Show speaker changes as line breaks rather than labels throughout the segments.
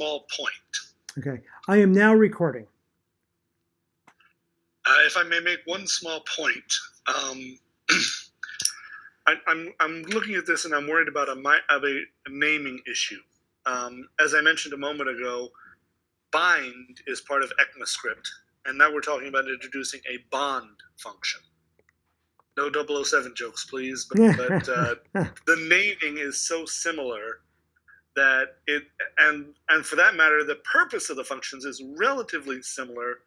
small point.
Okay, I am now recording.
Uh, if I may make one small point, um, I, am I'm, I'm looking at this and I'm worried about a, of a, a naming issue. Um, as I mentioned a moment ago, bind is part of ECMAScript, and now we're talking about introducing a bond function. No 007 jokes, please, but, but uh, the naming is so similar that it and and for that matter the purpose of the functions is relatively similar.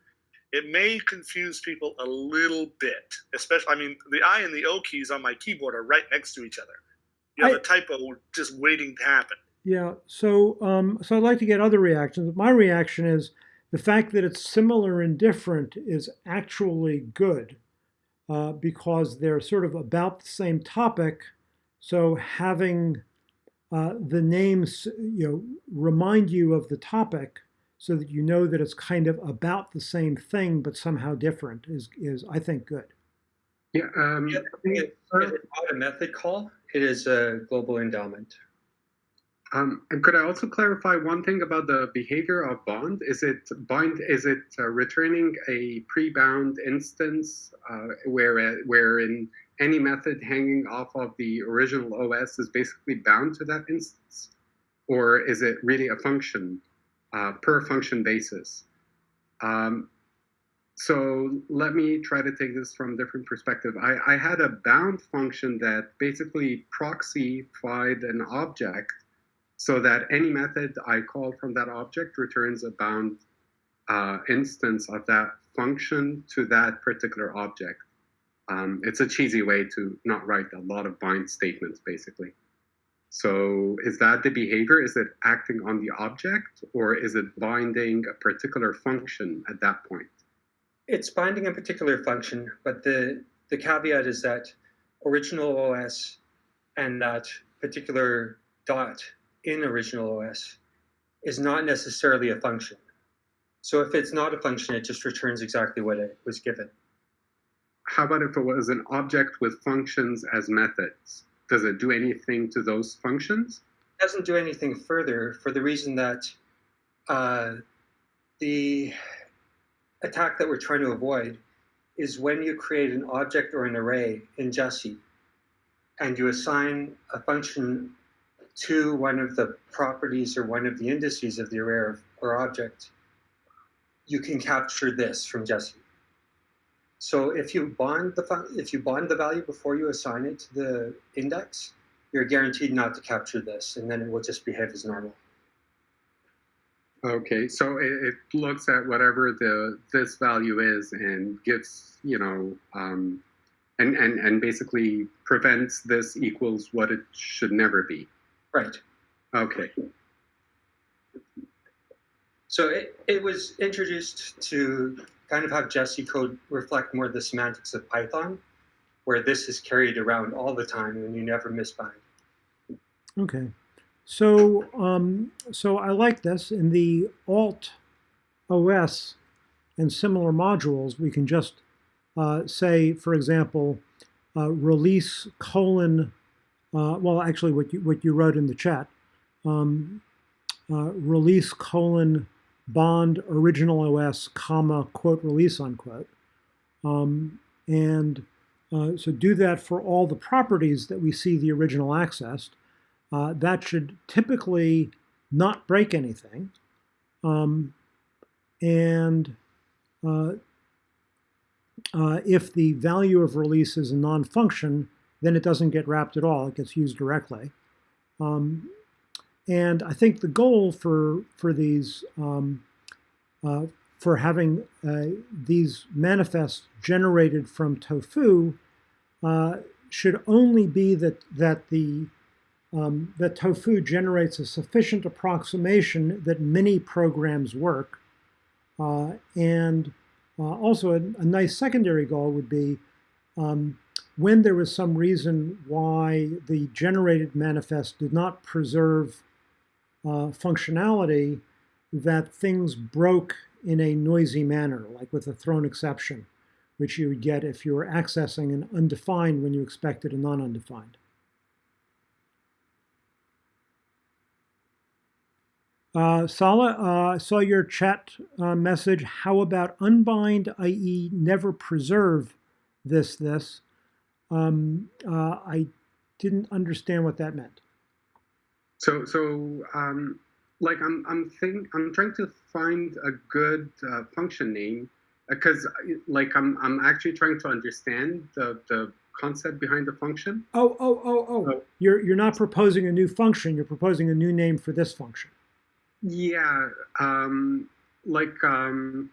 It may confuse people a little bit especially i mean the i and the o keys on my keyboard are right next to each other. You I, a typo just waiting to happen.
Yeah so um so i'd like to get other reactions. My reaction is the fact that it's similar and different is actually good uh, because they're sort of about the same topic. So having uh, the names you know remind you of the topic so that you know that it's kind of about the same thing but somehow different is is I think good.
Yeah, um, yeah
it's not a method call. It is a global endowment.
Um, and could I also clarify one thing about the behavior of bond? Is it bind? Is it uh, returning a pre-bound instance uh, where uh, where in any method hanging off of the original OS is basically bound to that instance? Or is it really a function uh, per function basis? Um, so let me try to take this from a different perspective. I, I had a bound function that basically proxified an object so that any method I call from that object returns a bound uh, instance of that function to that particular object. Um, it's a cheesy way to not write a lot of bind statements, basically. So is that the behavior? Is it acting on the object or is it binding a particular function at that point?
It's binding a particular function, but the, the caveat is that original OS and that particular dot in original OS is not necessarily a function. So if it's not a function, it just returns exactly what it was given
how about if it was an object with functions as methods? Does it do anything to those functions?
It doesn't do anything further for the reason that uh, the attack that we're trying to avoid is when you create an object or an array in Jessie and you assign a function to one of the properties or one of the indices of the array or object, you can capture this from Jessie. So if you bond the if you bond the value before you assign it to the index, you're guaranteed not to capture this, and then it will just behave as normal.
Okay, so it, it looks at whatever the this value is and gives you know um, and and and basically prevents this equals what it should never be.
Right.
Okay.
So it, it was introduced to kind of have Jessie code reflect more the semantics of Python, where this is carried around all the time and you never misbind.
Okay. So, um, so I like this. In the alt OS and similar modules, we can just uh, say, for example, uh, release colon, uh, well, actually what you, what you wrote in the chat, um, uh, release colon bond original OS, comma, quote, release, unquote. Um, and uh, so do that for all the properties that we see the original accessed. Uh, that should typically not break anything. Um, and uh, uh if the value of release is a non-function, then it doesn't get wrapped at all. It gets used directly. Um, and I think the goal for, for these, um, uh, for having uh, these manifests generated from tofu uh, should only be that, that the um, that tofu generates a sufficient approximation that many programs work. Uh, and uh, also a, a, nice secondary goal would be um, when there was some reason why the generated manifest did not preserve uh, functionality that things broke in a noisy manner, like with a thrown exception, which you would get if you were accessing an undefined when you expected a non-undefined. Uh, Sala, uh, saw your chat uh, message. How about unbind, i.e., never preserve this, this? Um, uh, I didn't understand what that meant.
So so um, like I'm I'm think I'm trying to find a good uh, function name because like I'm I'm actually trying to understand the the concept behind the function.
Oh, oh, oh, oh.
Oh.
You're, you're not proposing a new function. You're proposing a new name for this function.
Yeah, um, like um,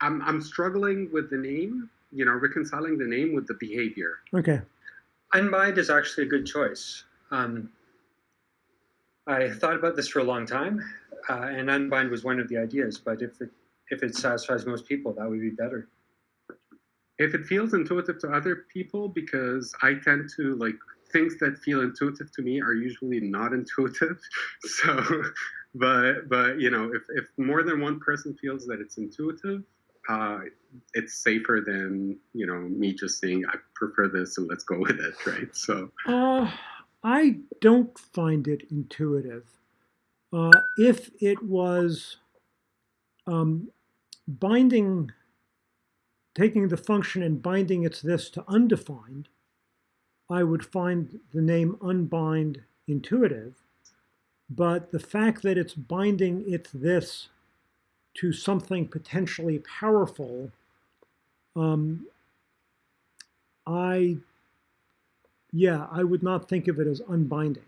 I'm I'm struggling with the name. You know, reconciling the name with the behavior.
Okay.
Unbind is actually a good choice. Um, I thought about this for a long time, uh, and unbind was one of the ideas. But if it if it satisfies most people, that would be better.
If it feels intuitive to other people, because I tend to like things that feel intuitive to me are usually not intuitive. So, but but you know, if if more than one person feels that it's intuitive, uh, it's safer than you know me just saying I prefer this, so let's go with it, right? So.
Uh, I don't find it intuitive. Uh, if it was um, binding, taking the function and binding its this to undefined, I would find the name unbind intuitive. But the fact that it's binding its this to something potentially powerful, um, I yeah, I would not think of it as unbinding.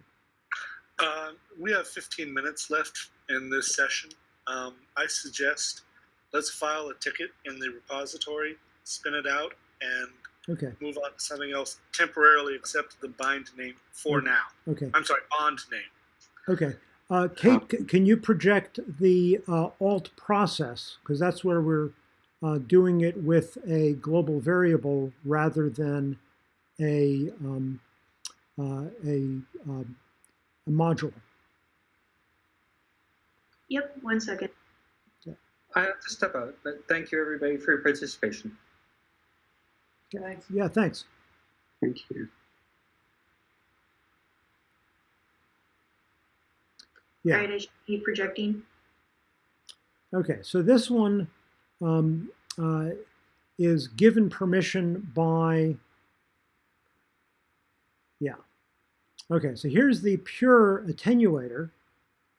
Uh, we have 15 minutes left in this session. Um, I suggest let's file a ticket in the repository, spin it out, and
Okay,
move on to something else. Temporarily accept the bind name for
Mm.
now.
okay,
I'm sorry, bond name.
okay. Uh, Kate, can you project the uh, alt process? Because that's where we're uh, doing it with a global variable rather than a, um, uh, a, um, a module.
Yep, one second.
I have to step out, but thank you everybody for your participation.
Yeah, thanks.
Thank you.
Yeah.
All right, I should be projecting.
Okay, so this one um, uh, is given permission by, yeah. Okay, so here's the pure attenuator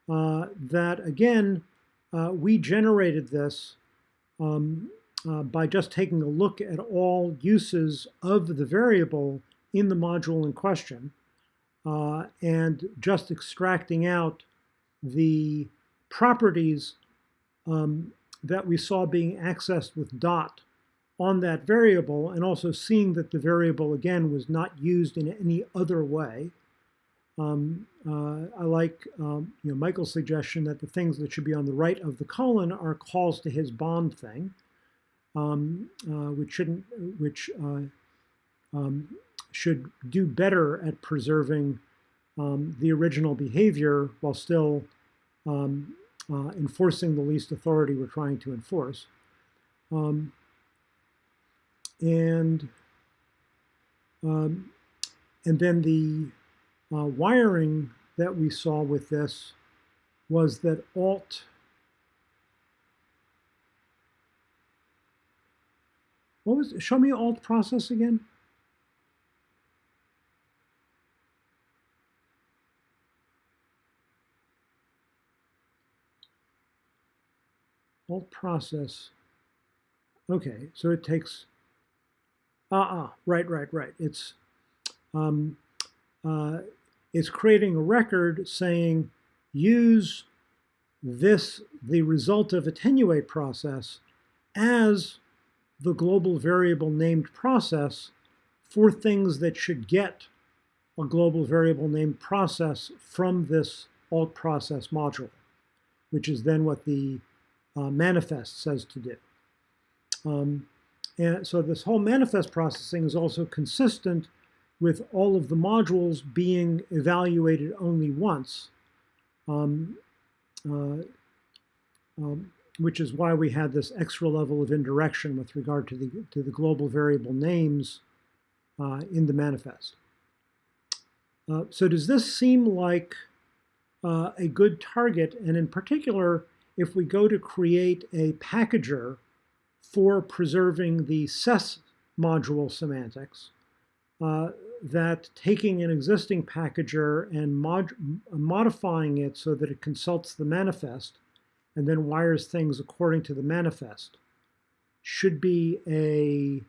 uh, that, again, uh, we generated this um, uh, by just taking a look at all uses of the variable in the module in question uh, and just extracting out the properties um, that we saw being accessed with dot on that variable and also seeing that the variable again was not used in any other way. Um, uh, I like um, you know Michael's suggestion that the things that should be on the right of the colon are calls to his bond thing, um, uh, which shouldn't which uh, um, should do better at preserving um, the original behavior while still um, uh, enforcing the least authority we're trying to enforce. Um, and um, and then the uh, wiring that we saw with this was that alt what was show me alt process again alt process. Okay, so it takes. Ah, right, right, right. It's um, uh, it's creating a record saying use this the result of attenuate process as the global variable named process for things that should get a global variable named process from this alt process module, which is then what the uh, manifest says to do. Um, and so this whole manifest processing is also consistent with all of the modules being evaluated only once, um, uh, um, which is why we had this extra level of indirection with regard to the, to the global variable names uh, in the manifest. Uh, so does this seem like uh, a good target, and in particular, if we go to create a packager for preserving the SES module semantics, uh, that taking an existing packager and mod modifying it so that it consults the manifest and then wires things according to the manifest should be a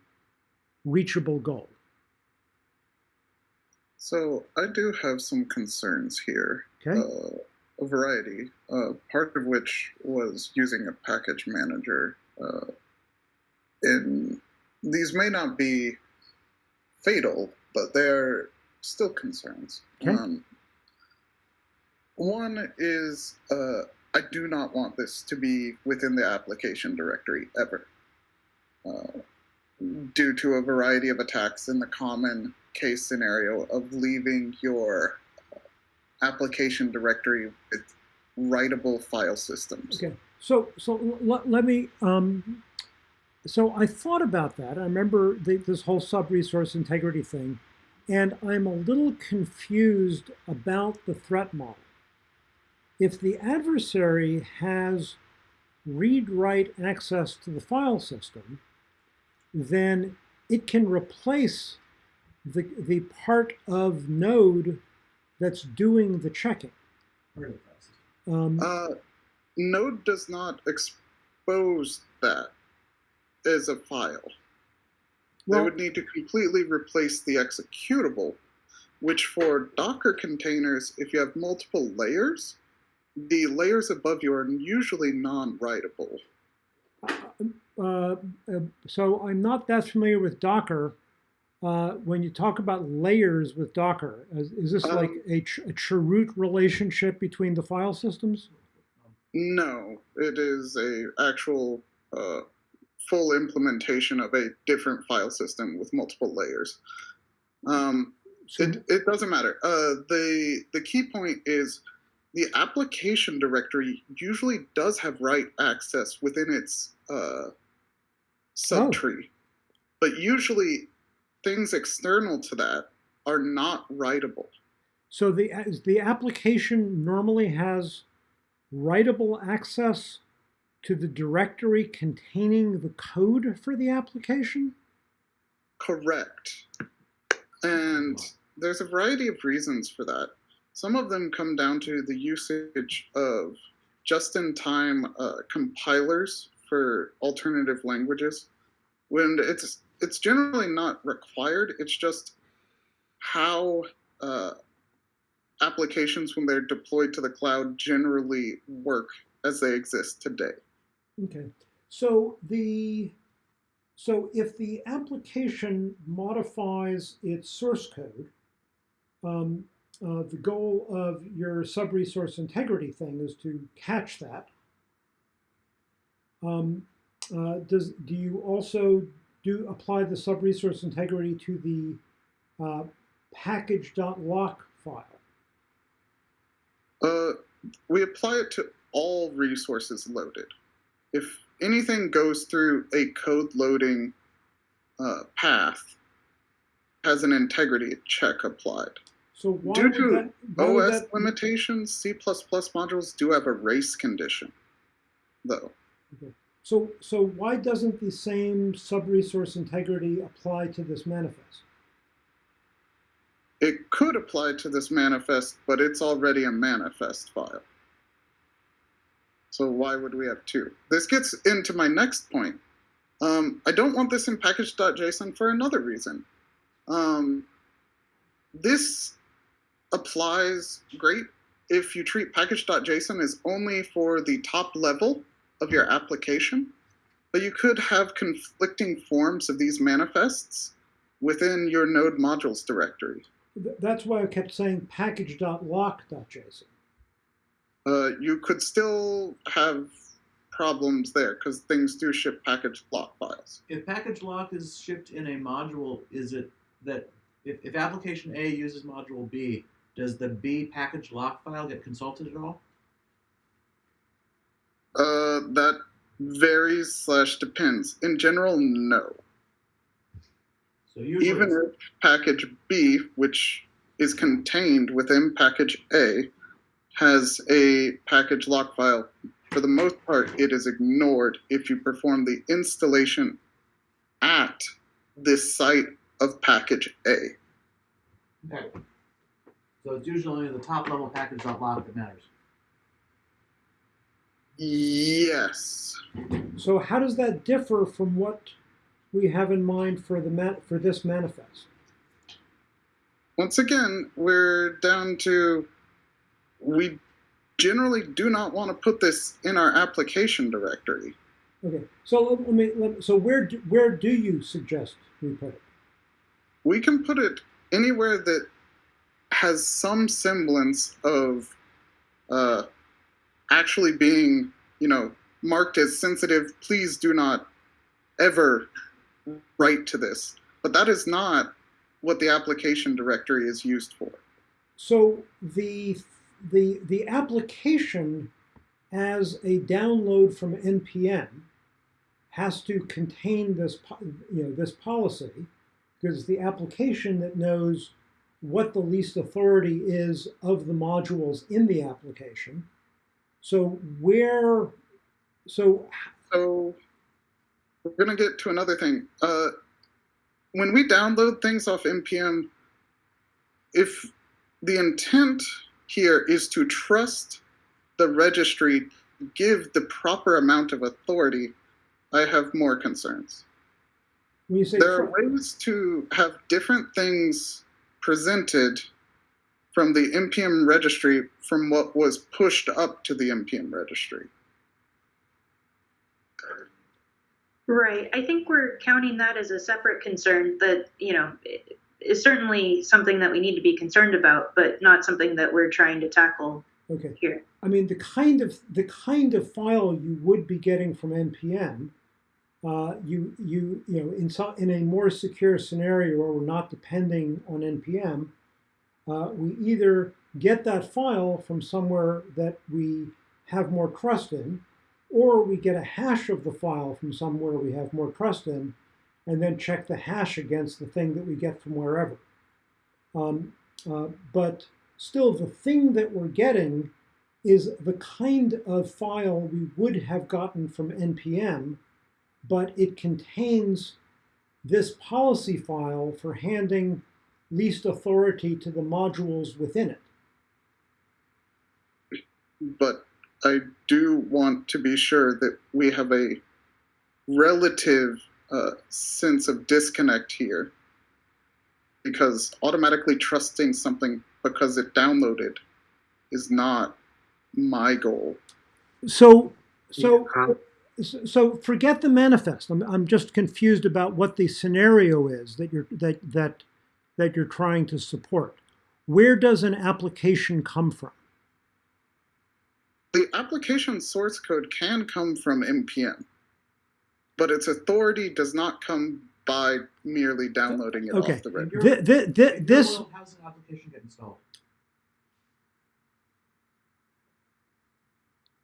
reachable goal.
So I do have some concerns here.
Okay.
Uh, a variety, uh, part of which was using a package manager. Uh, and these may not be fatal, but they're still concerns.
Okay.
Um, one is uh, I do not want this to be within the application directory ever. Uh, due to a variety of attacks in the common case scenario of leaving your application directory with writable file systems.
Okay, so so let, let me. Um, so I thought about that. I remember the, this whole sub-resource integrity thing, and I'm a little confused about the threat model. If the adversary has read-write access to the file system, then it can replace the, the part of node that's doing the checking. Um,
Uh, Node does not expose that as a file. they would need to completely replace the executable, which for Docker containers, if you have multiple layers, the layers above you are usually non-writable.
uh, uh, so I'm not that familiar with Docker. Uh, when you talk about layers with Docker, is, is this like
Um,
a, ch- a chroot relationship between the file systems?
No, it is a actual uh, full implementation of a different file system with multiple layers. Um, it, it doesn't matter. Uh, the the key point is the application directory usually does have write access within its uh, subtree, but usually things external to that are not writable.
so the the application normally has writable access to the directory containing the code for the application.
Correct. And there's a variety of reasons for that. Some of them come down to the usage of just in time uh, compilers for alternative languages. When it's it's generally not required, it's just how uh, applications, when they're deployed to the cloud, generally work as they exist today.
Okay, so the so if the application modifies its source code, um, uh, the goal of your sub-resource integrity thing is to catch that. Um, uh, does do you also do apply the sub-resource integrity to the uh, package.lock file?
Uh, we apply it to all resources loaded. If anything goes through a code loading uh, path, has an integrity check applied.
So why
Due to
that,
OS
that-
limitations, C++ modules do have a race condition, though.
So, so why doesn't the same sub-resource integrity apply to this manifest?
It could apply to this manifest, but it's already a manifest file. So why would we have two? This gets into my next point. Um, I don't want this in package.json for another reason. Um, this applies great if you treat package.json as only for the top level of your application, but you could have conflicting forms of these manifests within your node modules directory.
That's why I kept saying package.lock.json.
uh, you could still have problems there because things do ship package lock files.
if package lock is shipped in a module, is it that if, if application A uses module B, does the B package lock file get consulted at all?
Uh, that varies slash depends. In general, no.
So usually,
Even if package B, which is contained within package A, has a package lock file, for the most part, it is ignored if you perform the installation at this site of package A.
Okay. So it's usually only the top level package lock that matters.
Yes.
So how does that differ from what we have in mind for the ma- for this manifest?
Once again, we're down to we generally do not want to put this in our application directory.
Okay, so let, let me let, so where do, where do you suggest we put it?
We can put it anywhere that has some semblance of uh, actually being, you know, marked as sensitive. Please do not ever write to this. But that is not what the application directory is used for.
So the the the application as a download from npm has to contain this you know this policy because it's the application that knows what the least authority is of the modules in the application. So where so
So we're gonna get to another thing. Uh, when we download things off npm, if the intent here is to trust the registry, give the proper amount of authority, I have more concerns.
when you say
There are ways to have different things presented from the npm registry from what was pushed up to the npm registry.
Right. I think we're counting that as a separate concern that, you know, is certainly something that we need to be concerned about, but not something that we're trying to tackle
okay
here.
I mean, the kind of the kind of file you would be getting from npm, uh, you you you know in some in a more secure scenario where we're not depending on npm, uh, we either get that file from somewhere that we have more trust in, or we get a hash of the file from somewhere we have more trust in, and then check the hash against the thing that we get from wherever. Um, uh, but still, the thing that we're getting is the kind of file we would have gotten from npm, but it contains this policy file for handing least authority to the modules within it.
but I do want to be sure that we have a relative uh, sense of disconnect here. Because automatically trusting something because it downloaded is not my goal.
So, so, so forget the manifest. I'm, I'm just confused about what the scenario is that you're that that that you're trying to support. Where does an application come from?
The application source code can come from npm, but its authority does not come by merely downloading it
Okay.
off the
In
registry.
Th- th- th-
in your
this
world, how does an application get installed?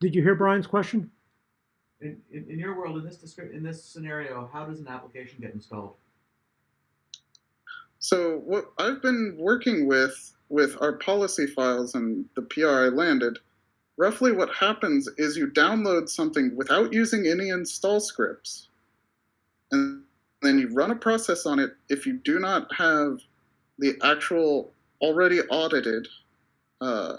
did you hear Brian's question?
In, in, in your world, in this descri- in this scenario, how does an application get installed?
So what I've been working with with our policy files and the PR I landed, roughly what happens is you download something without using any install scripts, and then you run a process on it. If you do not have the actual already audited uh,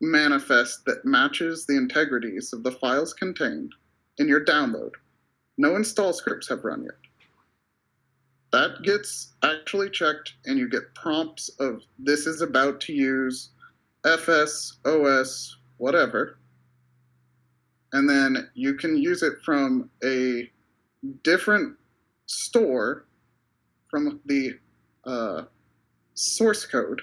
manifest that matches the integrities of the files contained in your download, no install scripts have run yet that gets actually checked and you get prompts of this is about to use fs os whatever and then you can use it from a different store from the uh, source code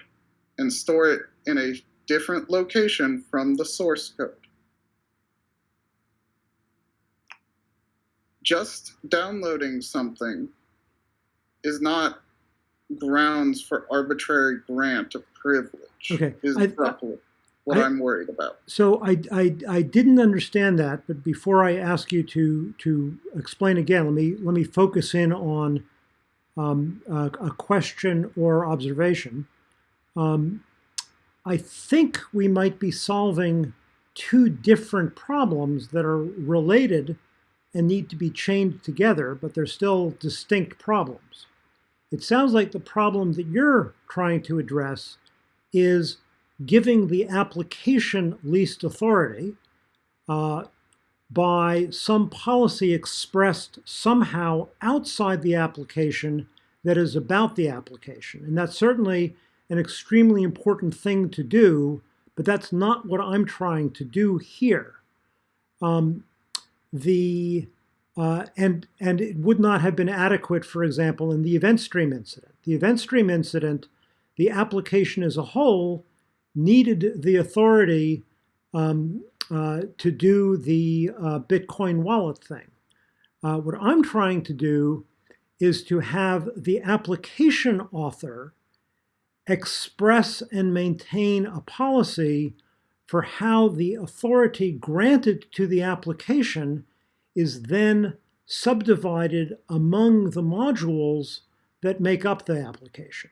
and store it in a different location from the source code. Just downloading something is not grounds for arbitrary grant of privilege.
Okay, I-
what
I-
am worried about.
So I, I, I didn't understand that, but before I ask you to to explain again, let me let me focus in on um, a, a question or observation. Um, I think we might be solving two different problems that are related and need to be chained together, but they're still distinct problems. It sounds like the problem that you're trying to address is giving the application least authority uh, by some policy expressed somehow outside the application that is about the application. And that's certainly an extremely important thing to do, but that's not what I'm trying to do here. Um, the uh, and and it would not have been adequate, for example, in the event stream incident. The event stream incident, the application as a whole needed the authority um, uh, to do the uh, Bitcoin wallet thing. Uh, what I'm trying to do is to have the application author express and maintain a policy for how the authority granted to the application is then subdivided among the modules that make up the application.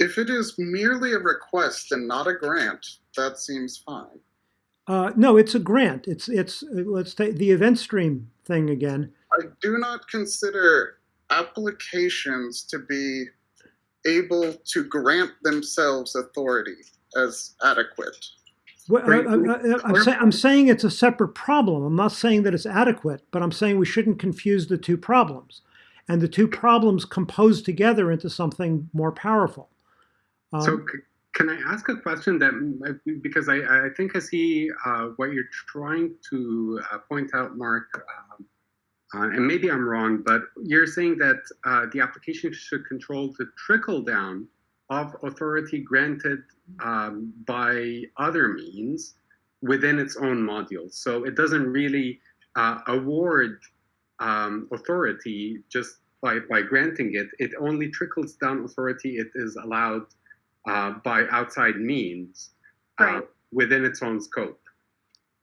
If it is merely a request and not a grant, that seems fine.
Uh, no, it's a grant. It's it's uh, let's take the event stream thing again.
I do not consider applications to be able to grant themselves authority as adequate.
Well,
Right.
I, am say, I'm saying it's a separate problem. I'm not saying that it's adequate, but I'm saying we shouldn't confuse the two problems, and the two problems compose together into something more powerful. Um,
So, c- can I ask a question that because I, I think I see uh, what you're trying to uh, point out, Mark, um, uh, and maybe I'm wrong, but you're saying that uh, the application should control the trickle down of authority granted um, by other means within its own module. So it doesn't really uh, award um, authority just by, by granting it. It only trickles down authority it is allowed uh, by outside means uh,
Right.
within its own scope.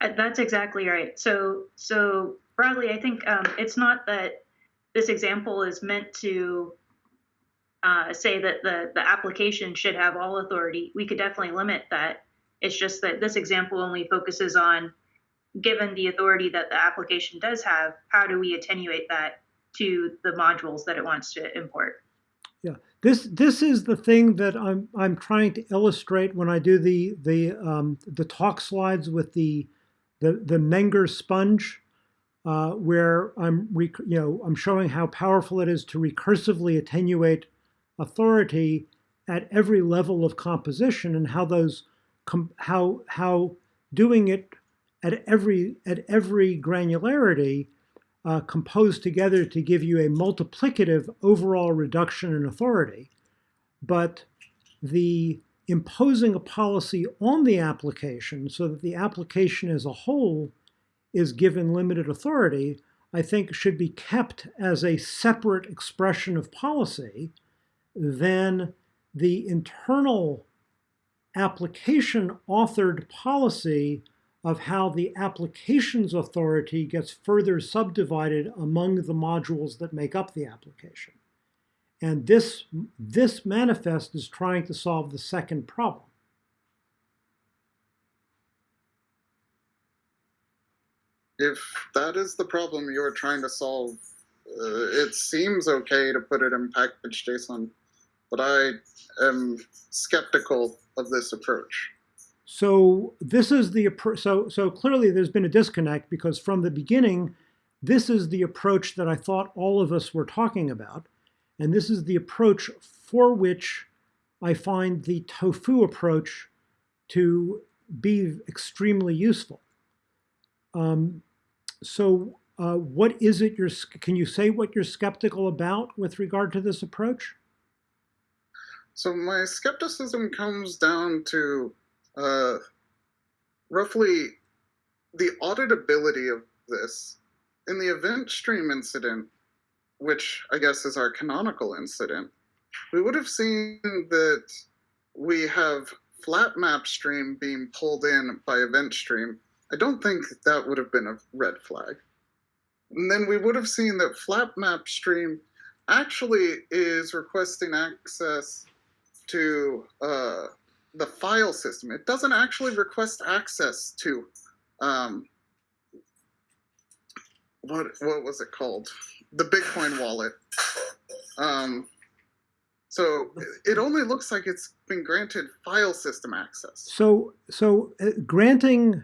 Uh, That's exactly right. So, so broadly, I think um, it's not that this example is meant to uh, say that the the application should have all authority. We could definitely limit that. It's just that this example only focuses on, given the authority that the application does have, how do we attenuate that to the modules that it wants to import?
This this is the thing that I'm I'm trying to illustrate when I do the the um, the talk slides with the the the Menger sponge, uh, where I'm you know I'm showing how powerful it is to recursively attenuate authority at every level of composition and how those how how doing it at every at every granularity uh, composed together to give you a multiplicative overall reduction in authority. But the imposing a policy on the application so that the application as a whole is given limited authority, I think should be kept as a separate expression of policy than the internal application authored policy of how the application's authority gets further subdivided among the modules that make up the application. And this, this manifest is trying to solve the second problem.
If that is the problem you're trying to solve, uh, it seems okay to put it in package JSON, but I am skeptical of this approach.
So this is the so so clearly there's been a disconnect because from the beginning, this is the approach that I thought all of us were talking about, and this is the approach for which I find the tofu approach to be extremely useful. Um, so uh, what is it you're can you say what you're skeptical about with regard to this approach?
So my skepticism comes down to uh, roughly the auditability of this. In the event stream incident, which I guess is our canonical incident, we would have seen that we have flat map stream being pulled in by event stream. I don't think that would have been a red flag. And then we would have seen that flat map stream actually is requesting access to uh, the file system. It doesn't actually request access to um, what what was it called? The Bitcoin wallet. Um, so it only looks like it's been granted file system access.
So, so uh, granting,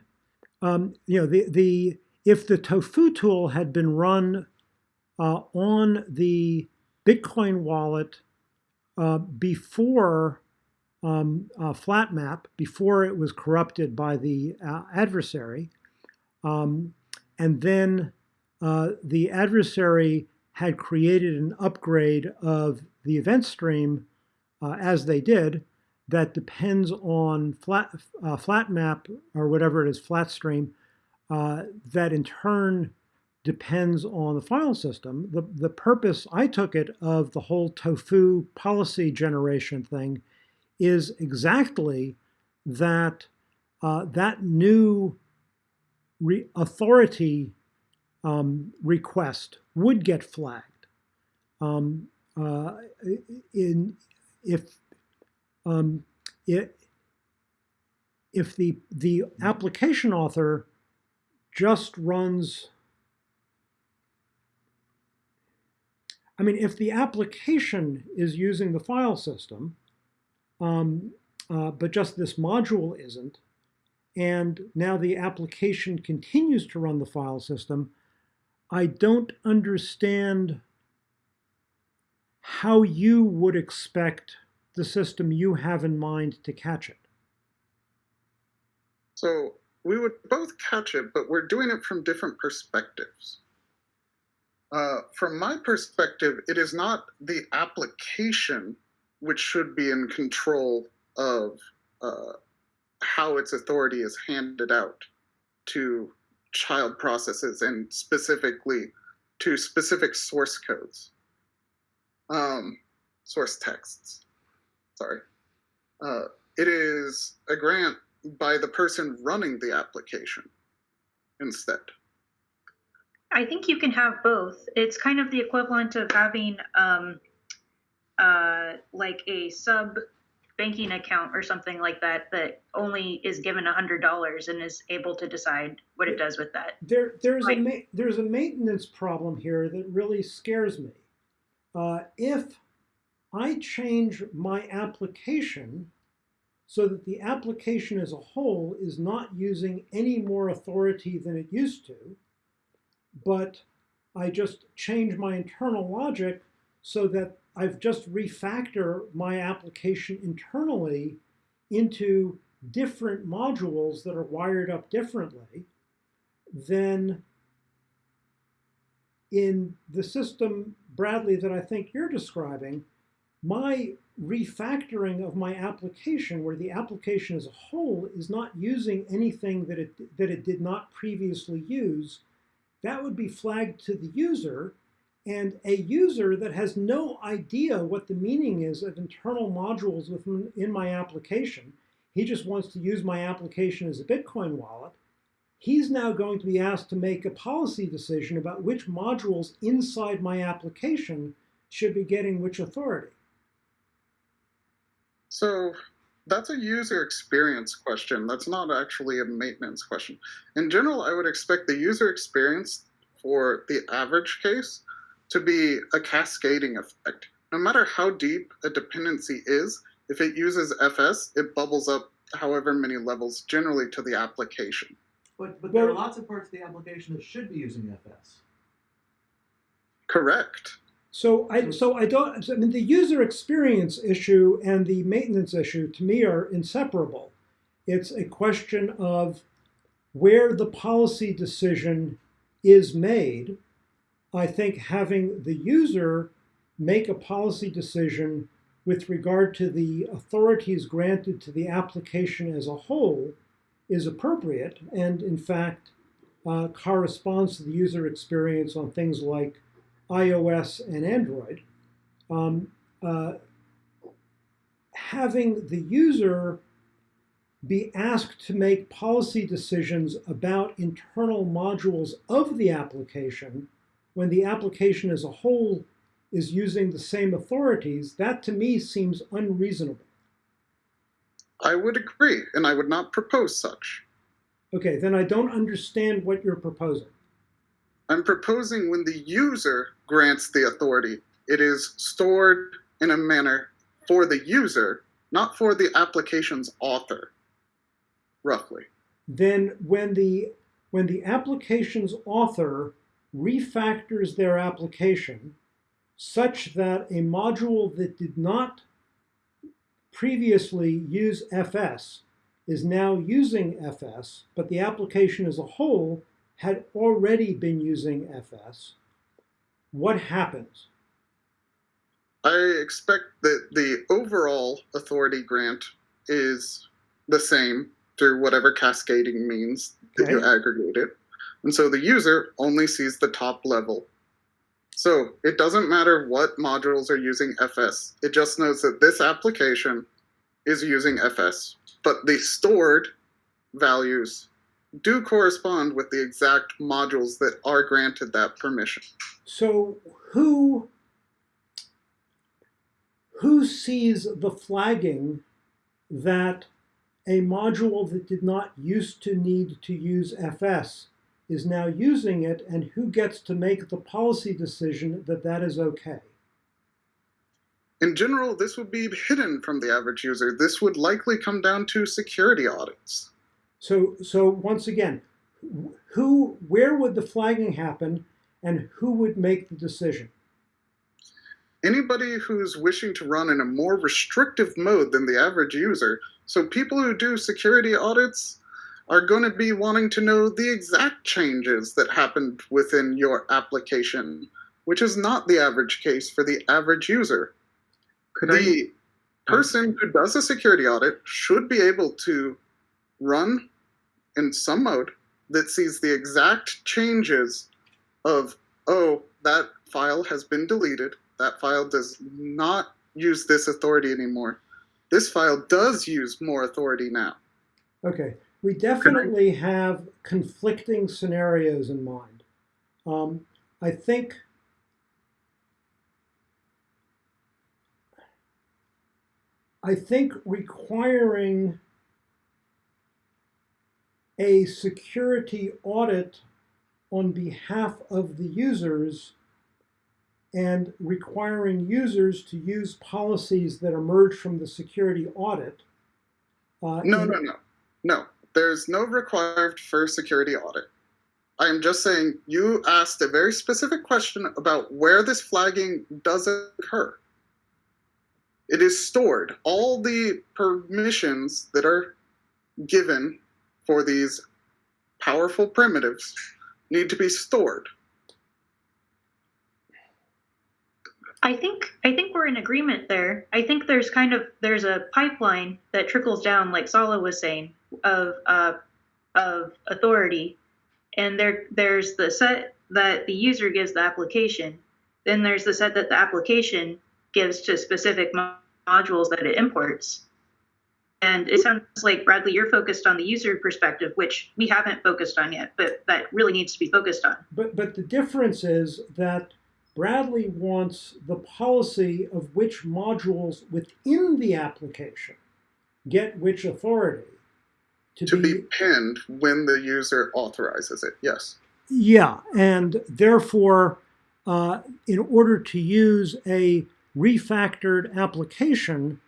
um, you know, the the if the Tofu tool had been run uh, on the Bitcoin wallet uh, before um, uh, FlatMap, before it was corrupted by the uh, adversary, um, and then uh, the adversary had created an upgrade of the event stream uh, as they did that depends on flat uh, FlatMap or whatever it is, FlatStream, uh, that in turn depends on the file system. The, the purpose, I took it, of the whole tofu policy generation thing is exactly that uh, that new re- authority um, request would get flagged. Um, uh, in if um, it, if the the application author just runs I mean, if the application is using the file system, um, uh, but just this module isn't, and now the application continues to run the file system, I don't understand how you would expect the system you have in mind to catch it.
So we would both catch it, but we're doing it from different perspectives. Uh, from my perspective, it is not the application which should be in control of uh, how its authority is handed out to child processes and specifically to specific source codes, um, source texts. Sorry. Uh, it is a grant by the person running the application instead.
I think you can have both. It's kind of the equivalent of having um, uh, like a sub banking account or something like that that only is given hundred dollars and is able to decide what it does with that.
There, there's
Right.
a ma- there's a maintenance problem here that really scares me. Uh, if I change my application so that the application as a whole is not using any more authority than it used to, but I just change my internal logic so that I've just refactor my application internally into different modules that are wired up differently, than in the system, Bradley, that I think you're describing, my refactoring of my application, where the application as a whole is not using anything that it, that it did not previously use, that would be flagged to the user. And a user that has no idea what the meaning is of internal modules within in my application, he just wants to use my application as a Bitcoin wallet. He's now going to be asked to make a policy decision about which modules inside my application should be getting which authority.
So that's a user experience question. That's not actually a maintenance question. In general, I would expect the user experience for the average case to be a cascading effect. No matter how deep a dependency is, if it uses FS, it bubbles up however many levels generally to the application.
But but there are lots of parts of the application that should be using FS.
Correct.
So I so I don't I mean the user experience issue and the maintenance issue to me are inseparable. It's a question of where the policy decision is made. I think having the user make a policy decision with regard to the authorities granted to the application as a whole is appropriate and in fact uh, corresponds to the user experience on things like iOS and Android, um, uh, having the user be asked to make policy decisions about internal modules of the application when the application as a whole is using the same authorities, that to me seems unreasonable.
I would agree, and I would not propose such.
Okay, then I don't understand what you're proposing.
I'm proposing when the user grants the authority, it is stored in a manner for the user, not for the application's author, roughly.
Then when the when the application's author refactors their application such that a module that did not previously use FS is now using FS, but the application as a whole had already been using FS, what happens?
I expect that the overall authority grant is the same through whatever cascading means that you aggregate it. And so the user only sees the top level. So it doesn't matter what modules are using FS. It just knows that this application is using FS. But the stored values do correspond with the exact modules that are granted that permission.
So who who sees the flagging that a module that did not used to need to use FS is now using it and who gets to make the policy decision that that is okay?
In general, this would be hidden from the average user. This would likely come down to security audits.
So so once again, who where would the flagging happen and who would make the decision?
Anybody who's wishing to run in a more restrictive mode than the average user, so people who do security audits are going to be wanting to know the exact changes that happened within your application, which is not the average case for the average user.
Could I?
the person who does a security audit should be able to run in some mode that sees the exact changes of oh that file has been deleted that file does not use this authority anymore this file does use more authority now
Okay, we definitely have conflicting scenarios in mind. Um, I think I think requiring a security audit on behalf of the users and requiring users to use policies that emerge from the security audit. uh,
no no no no there's no required for security audit. I am just saying you asked a very specific question about where this flagging does occur. It is stored. All the permissions that are given for these powerful primitives need to be stored.
I think I think we're in agreement there. I think there's kind of there's a pipeline that trickles down, like Sala was saying, of uh, of authority, and there there's the set that the user gives the application. Then there's the set that the application gives to specific mo- modules that it imports. And it sounds like Bradley, you're focused on the user perspective, which we haven't focused on yet, but that really needs to be focused on.
But, but the difference is that Bradley wants the policy of which modules within the application get which authority to,
to be pinned when the user authorizes it yes.
Yeah, and therefore, uh, in order to use a refactored application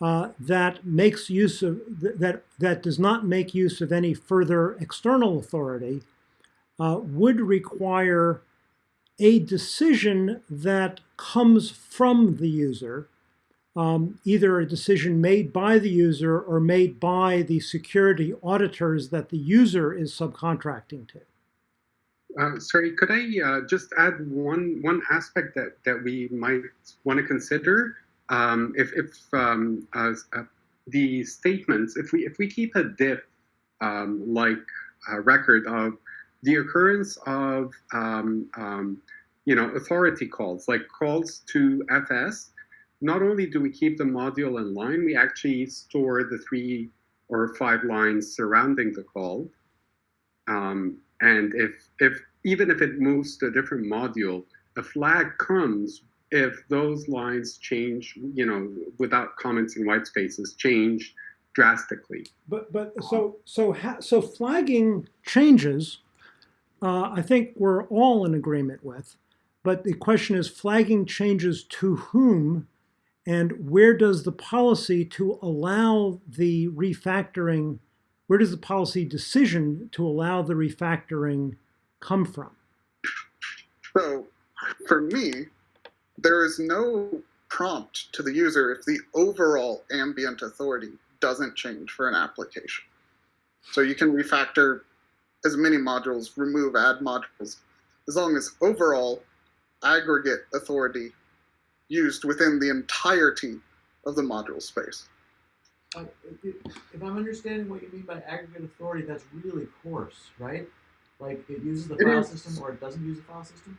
uh, that makes use of that that does not make use of any further external authority, uh, would require a decision that comes from the user, um, either a decision made by the user or made by the security auditors that the user is subcontracting to.
Uh, sorry, could I uh, just add one one aspect that, that we might want to consider? Um, if if um, uh, uh, the statements, if we if we keep a diff um, like a record of the occurrence of um, um, you know authority calls, like calls to FS, not only do we keep the module in line, we actually store the three or five lines surrounding the call. Um, and if, if even if it moves to a different module, a flag comes if those lines change, you know, without comments in white spaces, change drastically.
But but so so so flagging changes. Uh, I think we're all in agreement with. But the question is, flagging changes to whom, and where does the policy to allow the refactoring, where does the policy decision to allow the refactoring come from?
So for me, there is no prompt to the user if the overall ambient authority doesn't change for an application. So you can refactor as many modules, remove, add modules, as long as overall aggregate authority used within the entirety of the module space.
Uh, if, if I'm understanding what you mean by aggregate authority, that's really coarse, right? Like it uses the
It
file
is.
system or it doesn't use the file system?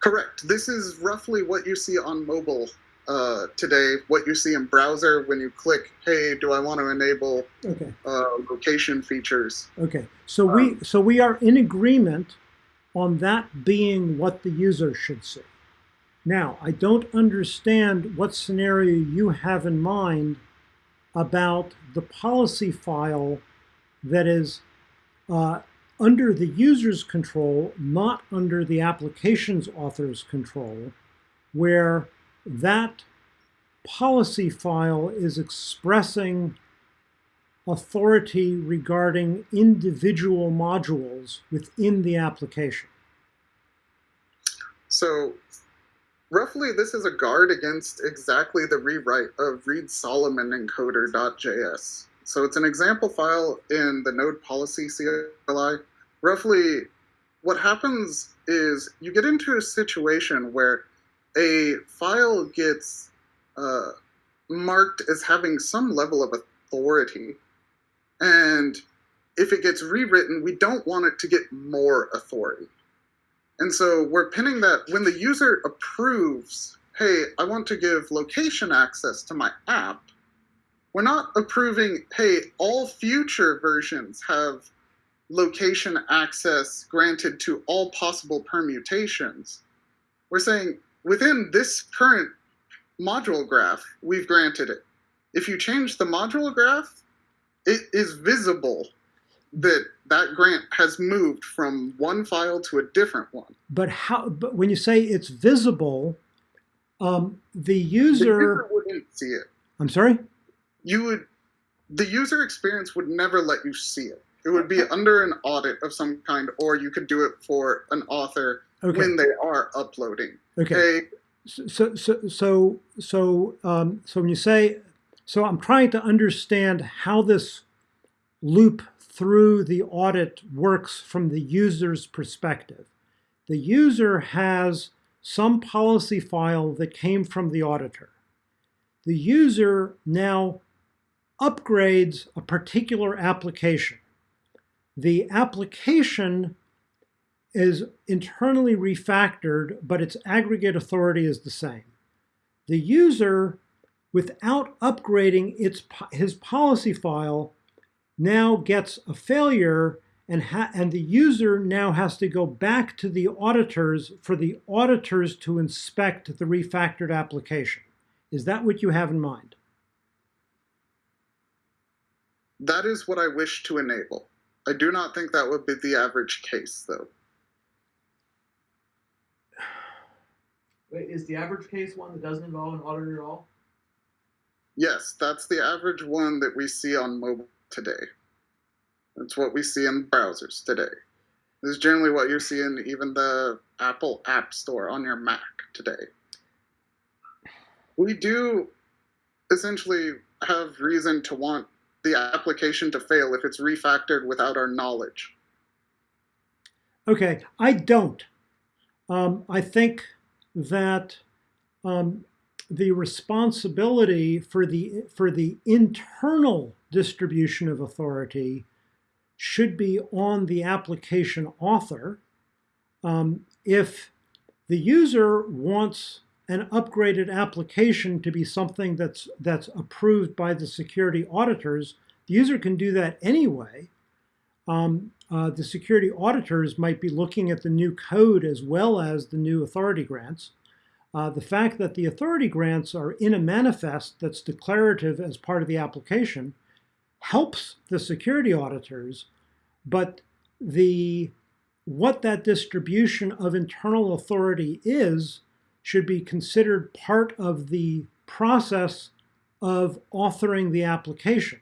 Correct. This is roughly what you see on mobile uh, today, what you see in browser when you click, hey, do I want to enable
Okay.
uh, location features?
Okay, so we so we are in agreement on that being what the user should see. Now, I don't understand what scenario you have in mind about the policy file that is uh, under the user's control, not under the application's author's control, where that policy file is expressing authority regarding individual modules within the application.
So, roughly, this is a guard against exactly the rewrite of Reed Solomon encoder.js. So, it's an example file in the node policy CLI. Roughly, what happens is you get into a situation where a file gets uh, marked as having some level of authority. And if it gets rewritten, we don't want it to get more authority. And so we're pinning that when the user approves, hey, I want to give location access to my app, we're not approving, hey, all future versions have location access granted to all possible permutations. We're saying within this current module graph, we've granted it. If you change the module graph, it is visible that that grant has moved from one file to a different one.
But how? But when you say it's visible, um, the
The
user.
user wouldn't see it.
I'm sorry.
You would, the user experience would never let you see it. It would be under an audit of some kind, or you could do it for an author
Okay.
when they are uploading.
Okay.
Hey,
So so so so um, so when you say so, I'm trying to understand how this loop through the audit works from the user's perspective. The user has some policy file that came from the auditor. The user now upgrades a particular application. The application is internally refactored, but its aggregate authority is the same. The user, without upgrading its, his policy file, now gets a failure and, ha- and the user now has to go back to the auditors for the auditors to inspect the refactored application. Is that what you have in mind?
that is what I wish to enable. I do not think that would be the average case, though.
Wait, is the average case one that doesn't involve an auditor at all?
Yes, that's the average one that we see on mobile today. That's what we see in browsers today. This is generally what you see in even the Apple App Store on your Mac today. We do essentially have reason to want the application to fail if it's refactored without our knowledge.
Okay, I don't. Um, I think that um, the responsibility for the for the internal distribution of authority should be on the application author. Um, if the user wants an upgraded application to be something that's that's approved by the security auditors, the user can do that anyway. Um, uh, the security auditors might be looking at the new code as well as the new authority grants. Uh, the fact that the authority grants are in a manifest that's declarative as part of the application helps the security auditors, but the what that distribution of internal authority is should be considered part of the process of authoring the application.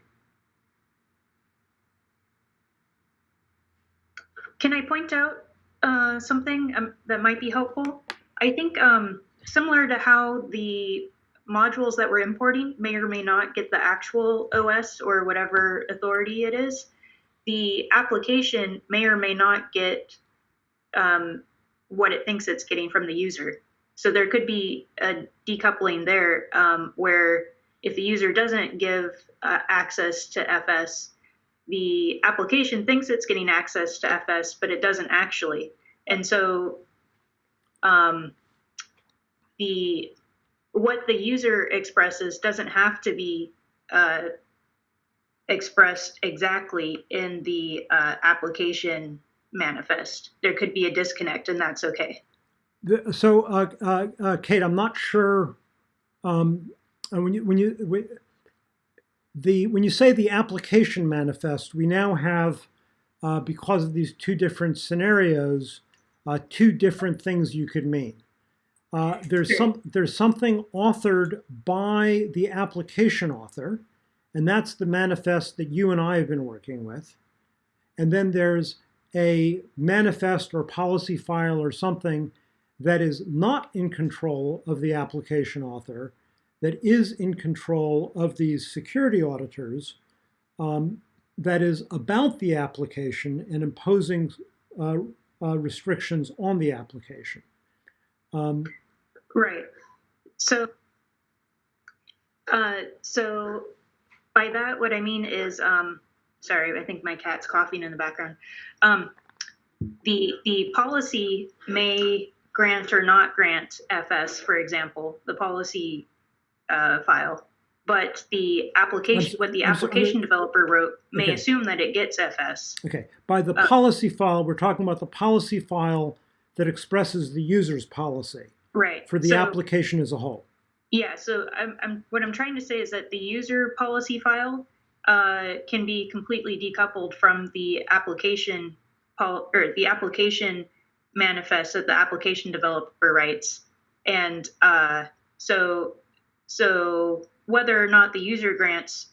Can I point out uh, something um, that might be helpful? I think um, similar to how the modules that we're importing may or may not get the actual OS or whatever authority it is, the application may or may not get um, what it thinks it's getting from the user. So there could be a decoupling there um, where if the user doesn't give uh, access to FS, the application thinks it's getting access to FS, but it doesn't actually. And so um, the what the user expresses doesn't have to be uh, expressed exactly in the uh, application manifest. There could be a disconnect, and that's okay.
So, uh, uh, uh, Kate, I'm not sure um, uh, when you when you when, the when you say the application manifest, we now have because of these two different scenarios, two different things you could mean. Uh, there's some there's something authored by the application author, and that's the manifest that you and I have been working with. And then there's a manifest or policy file or something that is not in control of the application author, that is in control of these security auditors, um, that is about the application and imposing uh, uh, restrictions on the application. Um,
Right. So, uh, so by that, what I mean is, um, sorry, I think my cat's coughing in the background. Um, the the policy may grant or not grant FS, for example, the policy uh, file, but the application, what the
I'm
application developer wrote, may
Okay.
assume that it gets FS.
Okay, by the
Uh,
policy file, we're talking about the policy file that expresses the user's policy
Right.
for the
So-
application as a whole.
Yeah, so I'm, I'm what I'm trying to say is that the user policy file uh, can be completely decoupled from the application pol- or the application manifest that the application developer writes, and uh, so so whether or not the user grants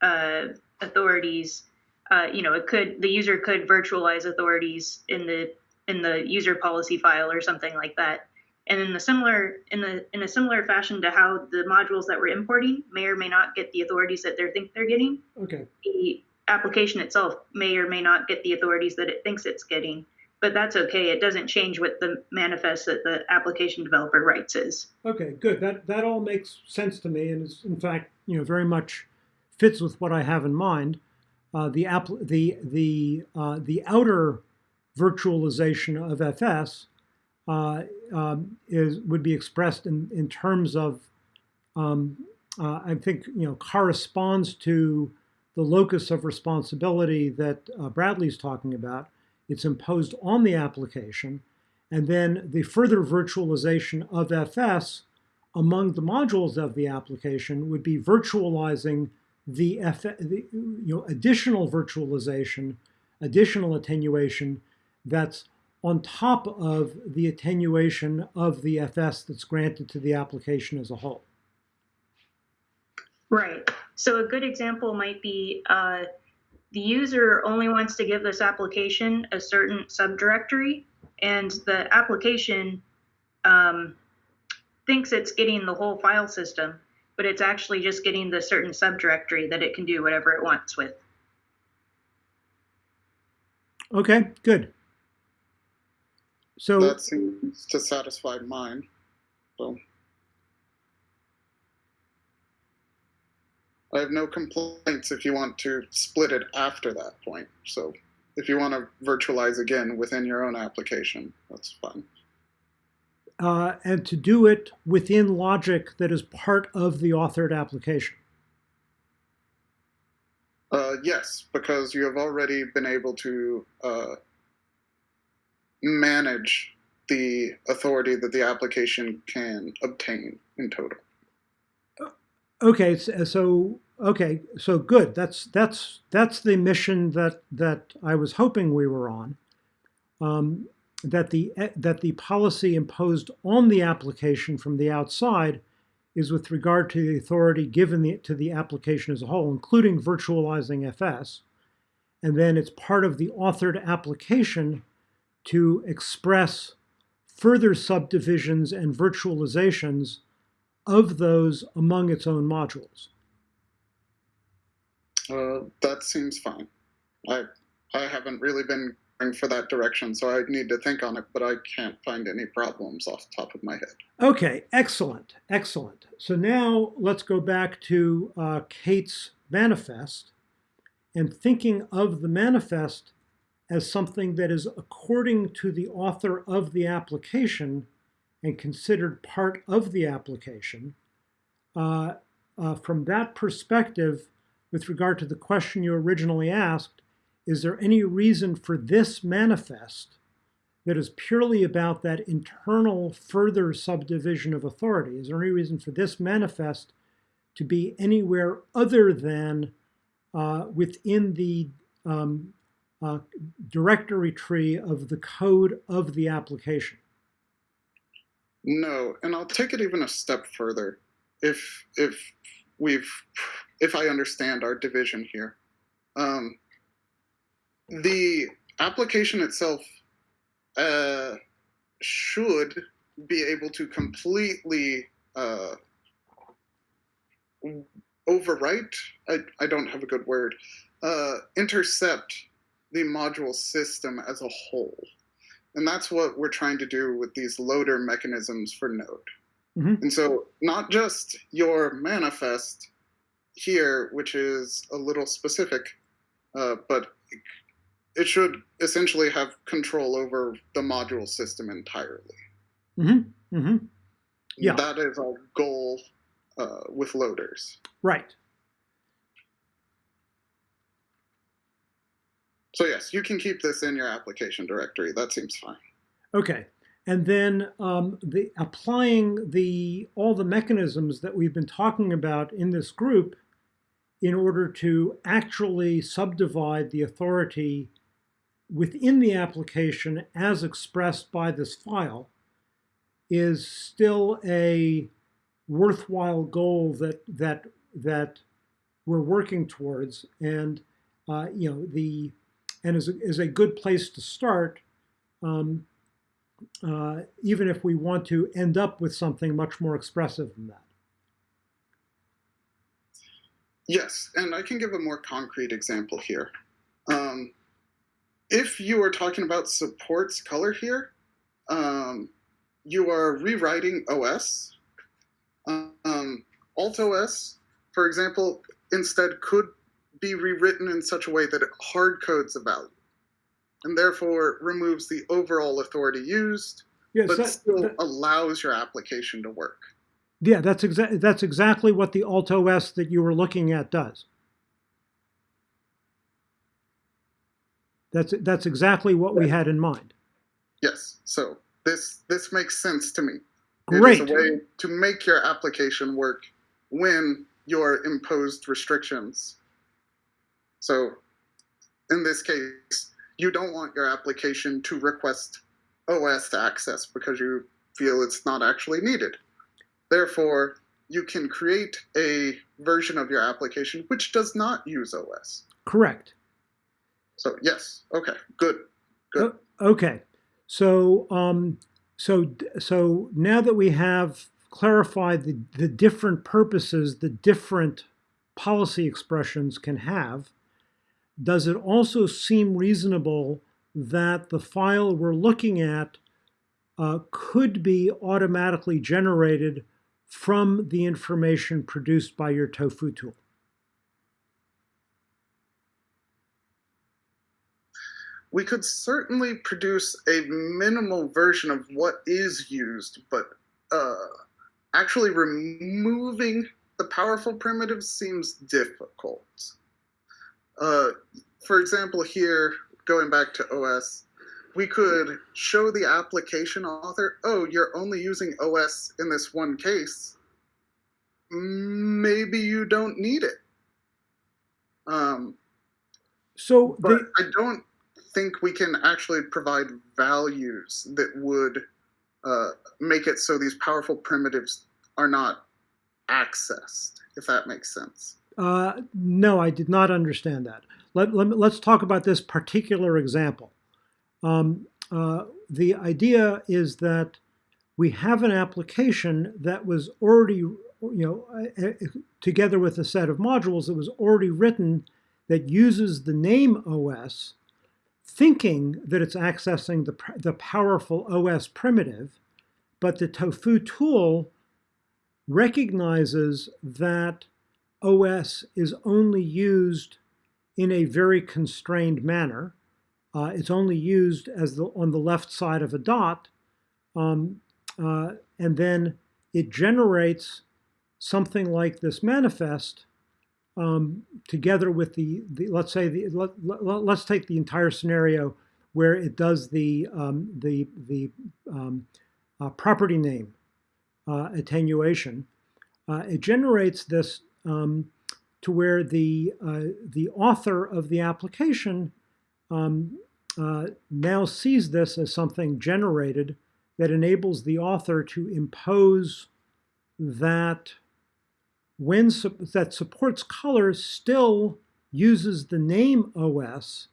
uh, authorities, uh, you know, it could the user could virtualize authorities in the in the user policy file or something like that and in the similar in the in a similar fashion to how the modules that we're importing may or may not get the authorities that they think they're getting
Okay,
the application itself may or may not get the authorities that it thinks it's getting but that's okay it doesn't change what the manifest that the application developer writes is
okay, good. That that all makes sense to me, and is in fact, you know, very much fits with what I have in mind. Uh, the app, the the uh, the outer virtualization of FS uh, um, is would be expressed in in terms of, um, uh, I think, you know, corresponds to the locus of responsibility that uh, Bradley's talking about. It's imposed on the application, and then the further virtualization of FS among the modules of the application would be virtualizing the, F, the you know, additional virtualization, additional attenuation that's on top of the attenuation of the FS that's granted to the application as a whole.
right so a good example might be uh, the user only wants to give this application a certain subdirectory and the application um, thinks it's getting the whole file system, but it's actually just getting the certain subdirectory that it can do whatever it wants with.
Okay, good. So
That seems to satisfy mine. So I have no complaints if you want to split it after that point. So if you want to virtualize again within your own application, that's fine.
uh, and to do it within logic that is part of the authored application.
Uh, yes, because you have already been able to uh, manage the authority that the application can obtain in total.
Okay, so okay, so good. That's that's that's the mission that that I was hoping we were on. Um, that the eh, that the policy imposed on the application from the outside is with regard to the authority given the, to the application as a whole, including virtualizing FS, and then it's part of the authored application to express further subdivisions and virtualizations of those among its own modules.
Uh, that seems fine. I I haven't really been going for that direction, so I need to think on it, but I can't find any problems off the top of my head.
Okay, excellent, excellent. So now let's go back to uh, Kate's manifest and thinking of the manifest as something that is according to the author of the application and considered part of the application. Uh, uh, from that perspective, with regard to the question you originally asked, is there any reason for this manifest that is purely about that internal further subdivision of authority? Is there any reason for this manifest to be anywhere other than uh, within the um, uh, directory tree of the code of the application?
No, and I'll take it even a step further. If if we've if I understand our division here, um, the application itself uh, should be able to completely uh, overwrite. I, I don't have a good word. Uh, intercept the module system as a whole. And that's what we're trying to do with these loader mechanisms for Node.
Mhm.
And so, not just your manifest here, which is a little specific, uh, but it should essentially have control over the module system entirely.
Mm-hmm. Mm-hmm. Yeah.
That is our goal uh, with loaders.
Right.
So, yes, you can keep this in your application directory. That seems fine.
Okay. And then um, the applying the all the mechanisms that we've been talking about in this group in order to actually subdivide the authority within the application as expressed by this file is still a worthwhile goal that that that we're working towards and uh, you know the and is a, is a good place to start um, uh, even if we want to end up with something much more expressive than that.
Yes, and I can give a more concrete example here. Um, if you are talking about supports color here, um, you are rewriting OS. Um, Alt OS, for example, instead could be rewritten in such a way that it hard codes a value and therefore removes the overall authority used, but
that-
still
that-
allows your application to work.
yeah, that's exactly that's exactly what the Alt OS that you were looking at does. That's that's exactly what we had in mind.
Yes, so this this makes sense to me.
Great.
It is a way to make your application work when you're imposed restrictions. So, in this case, you don't want your application to request OS to access because you feel it's not actually needed. Therefore, you can create a version of your application which does not use OS.
Correct.
So, yes, okay, good. Good.
Okay. So um, so so now that we have clarified the, the different purposes the different policy expressions can have, does it also seem reasonable that the file we're looking at uh, could be automatically generated from the information produced by your tofu tool?
we could certainly produce a minimal version of what is used, but uh, actually removing the powerful primitives seems difficult. Uh, for example, here, going back to OS, we could show the application author, oh, you're only using OS in this one case. Maybe you don't need it. Um,
So
but
the,
I don't think we can actually provide values that would uh, make it so these powerful primitives are not accessed, if that makes sense.
Uh, no, I did not understand that. Let, let, us talk about this particular example. Um, uh, the idea is that we have an application that was already, you know, uh, uh, together with a set of modules that was already written that uses the name OS, thinking that it's accessing the, the powerful OS primitive, but the Tofu tool recognizes that OS is only used in a very constrained manner. Uh, it's only used as the, on the left side of a dot, um, uh, and then it generates something like this manifest um, together with the, the, let's say the let, let, us take the entire scenario where it does the um, the the um, uh, property name uh, attenuation. Uh, it generates this um, to where the, uh, the author of the application um, uh, now sees this as something generated that enables the author to impose that when that supports color still uses the name OS,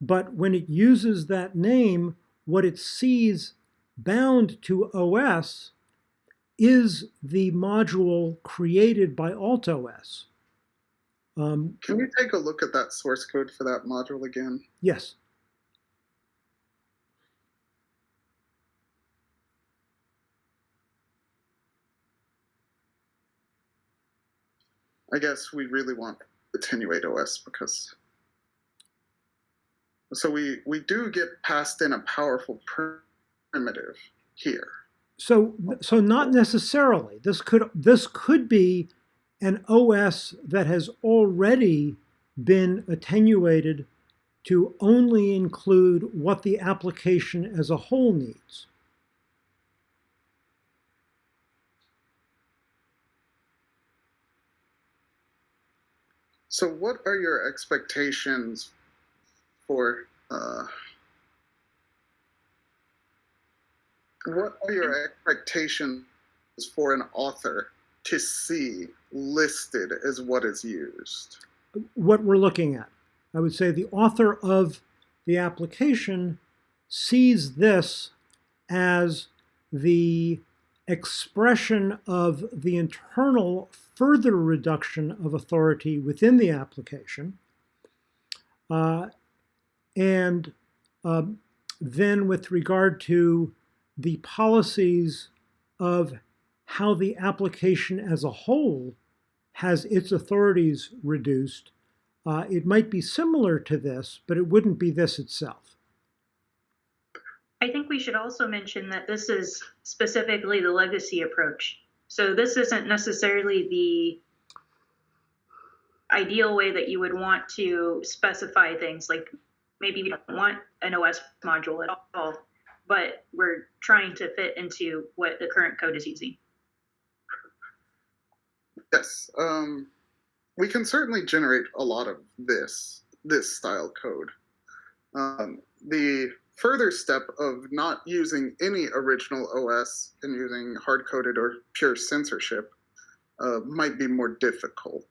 but when it uses that name, what it sees bound to OS is the module created by AltOS. Um,
Can we take a look at that source code for that module again?
yes.
I guess we really want attenuate OS because so we we do get passed in a powerful primitive here.
So, so not necessarily. This could this could be an OS that has already been attenuated to only include what the application as a whole needs.
So, what are your expectations for? Uh, what are your expectations for an author to see listed as what is used?
What we're looking at. I would say the author of the application sees this as the expression of the internal further reduction of authority within the application. Uh, and um, then with regard to the policies of how the application as a whole has its authorities reduced, uh, it might be similar to this, but it wouldn't be this itself.
I think we should also mention that this is specifically the legacy approach. So this isn't necessarily the ideal way that you would want to specify things. Like maybe we don't want an OS module at all, but we're trying to fit into what the current code is using.
Yes, um, we can certainly generate a lot of this this style code. Um, the further step of not using any original OS and using hard coded or pure censorship uh, might be more difficult,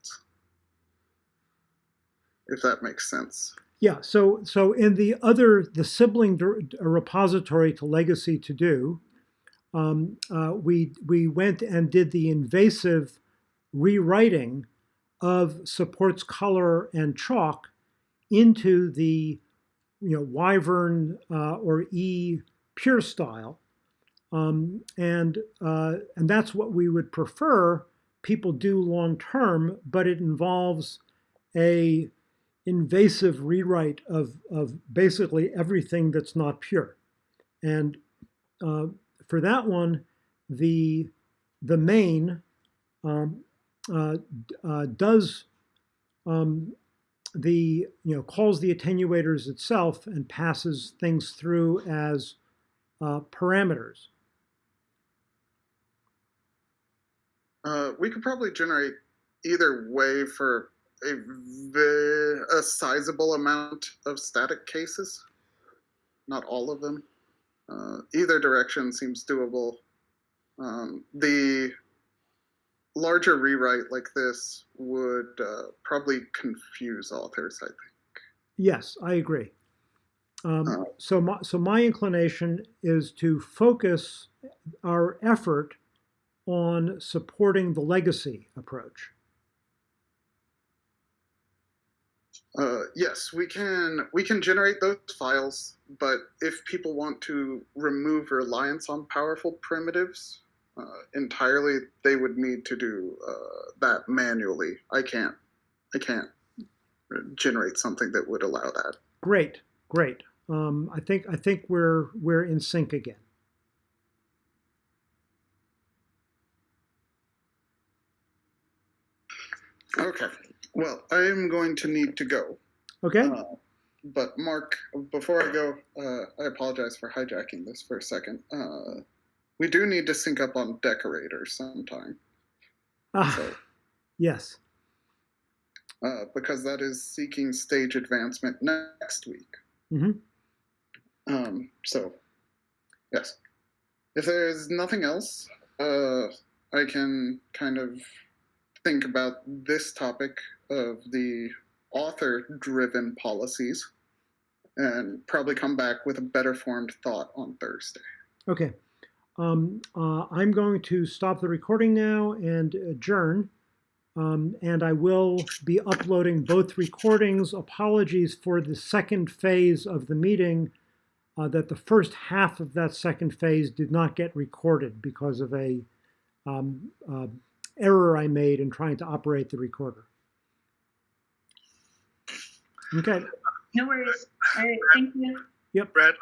if that makes sense.
Yeah, so so in the other, the sibling repository to legacy to do, um, uh, we we went and did the invasive rewriting of supports color and chalk into the you know wyvern uh, or e pure style. Um, and uh, and that's what we would prefer people do long term but it involves a invasive rewrite of, of basically everything that's not pure and uh, for that one the the main um, uh, uh, does um, the you know calls the attenuators itself and passes things through as uh, parameters.
Uh, we could probably generate either way for a a sizable amount of static cases. Not all of them. Uh, either direction seems doable. Um, the larger rewrite like this would uh, probably confuse authors. I think.
Yes, I agree. Um,
Uh,
so, my, so my inclination is to focus our effort on supporting the legacy approach.
Uh, yes, we can we can generate those files, but if people want to remove reliance on powerful primitives uh, entirely, they would need to do uh, that manually. I can't I can't generate something that would allow that.
Great, great. Um, I think I think we're we're in sync again.
Okay. Well, I am going to need to go.
Okay.
Uh, but Mark, before I go, uh, I apologize for hijacking this for a second. Uh, we do need to sync up on decorators sometime.
Ah,
So,
yes.
uh, because that is seeking stage advancement next week.
hmm
Um, so, yes. If there's nothing else, uh, I can kind of think about this topic of the author driven policies and probably come back with a better formed thought on Thursday.
Okay. Um, uh, I'm going to stop the recording now and adjourn. Um, and I will be uploading both recordings. Apologies for the second phase of the meeting, uh, that the first half of that second phase did not get recorded because of a um, uh, error I made in trying to operate the recorder. Okay.
No worries. All right, thank you.
Yep, Bradley,